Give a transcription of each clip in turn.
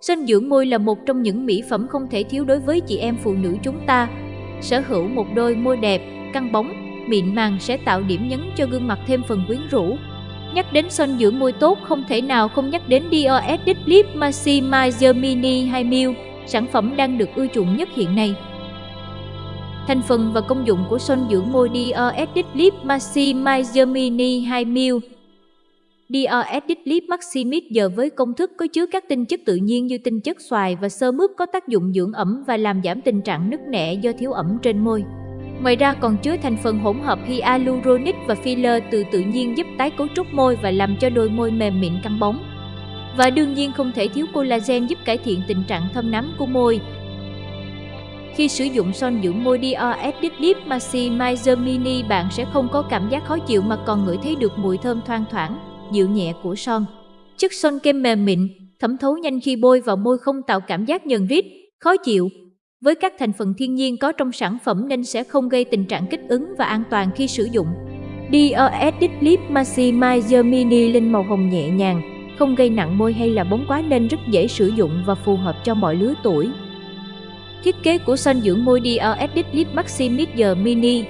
Sơn dưỡng môi là một trong những mỹ phẩm không thể thiếu đối với chị em phụ nữ chúng ta. Sở hữu một đôi môi đẹp, căng bóng, mịn màng sẽ tạo điểm nhấn cho gương mặt thêm phần quyến rũ. Nhắc đến son dưỡng môi tốt không thể nào không nhắc đến Dior Edit Lip Maximizer Mini 2ml, sản phẩm đang được ưa chuộng nhất hiện nay. Thành phần và công dụng của son dưỡng môi Dior Edit Lip Maximizer Mini 2ml drs Edit Lip giờ với công thức có chứa các tinh chất tự nhiên như tinh chất xoài và sơ mướp có tác dụng dưỡng ẩm và làm giảm tình trạng nứt nẻ do thiếu ẩm trên môi. Ngoài ra còn chứa thành phần hỗn hợp hyaluronic và filler từ tự nhiên giúp tái cấu trúc môi và làm cho đôi môi mềm mịn căng bóng. Và đương nhiên không thể thiếu collagen giúp cải thiện tình trạng thâm nám của môi. Khi sử dụng son dưỡng môi drs Edit Lip Maximizer Mini bạn sẽ không có cảm giác khó chịu mà còn ngửi thấy được mùi thơm thoang thoảng, dịu nhẹ của son. Chất son kem mềm mịn, thẩm thấu nhanh khi bôi vào môi không tạo cảm giác nhờn rít, khó chịu, với các thành phần thiên nhiên có trong sản phẩm nên sẽ không gây tình trạng kích ứng và an toàn khi sử dụng. Dior Edit Lip Maximizer Mini lên màu hồng nhẹ nhàng, không gây nặng môi hay là bóng quá nên rất dễ sử dụng và phù hợp cho mọi lứa tuổi. Thiết kế của son dưỡng môi Dior Edit Lip Maximizer Mini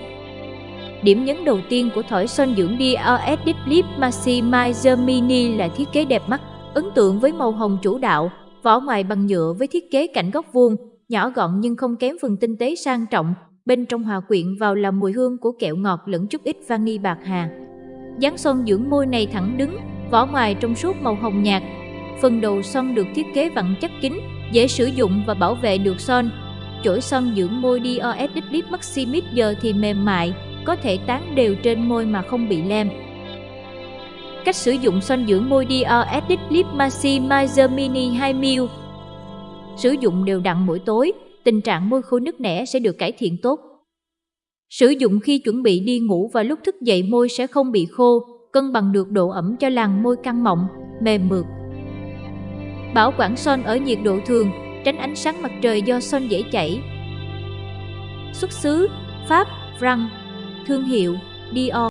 Điểm nhấn đầu tiên của thỏi son dưỡng DRS Deep Lip Maximizer Mini là thiết kế đẹp mắt, ấn tượng với màu hồng chủ đạo, vỏ ngoài bằng nhựa với thiết kế cạnh góc vuông, nhỏ gọn nhưng không kém phần tinh tế sang trọng, bên trong hòa quyện vào là mùi hương của kẹo ngọt lẫn chút ít vani bạc hà. Dán son dưỡng môi này thẳng đứng, vỏ ngoài trong suốt màu hồng nhạt. Phần đầu son được thiết kế vặn chắc kín, dễ sử dụng và bảo vệ được son. Chổi son dưỡng môi DOS Deep Lip Maximix giờ thì mềm mại, có thể tán đều trên môi mà không bị lem. Cách sử dụng son dưỡng môi Dior Edit Lip Maximizer Mini 2ml sử dụng đều đặn mỗi tối, tình trạng môi khô nứt nẻ sẽ được cải thiện tốt. Sử dụng khi chuẩn bị đi ngủ và lúc thức dậy môi sẽ không bị khô, cân bằng được độ ẩm cho làn môi căng mọng, mềm mượt. Bảo quản son ở nhiệt độ thường, tránh ánh sáng mặt trời do son dễ chảy. Xuất xứ Pháp, France Thương hiệu Dior.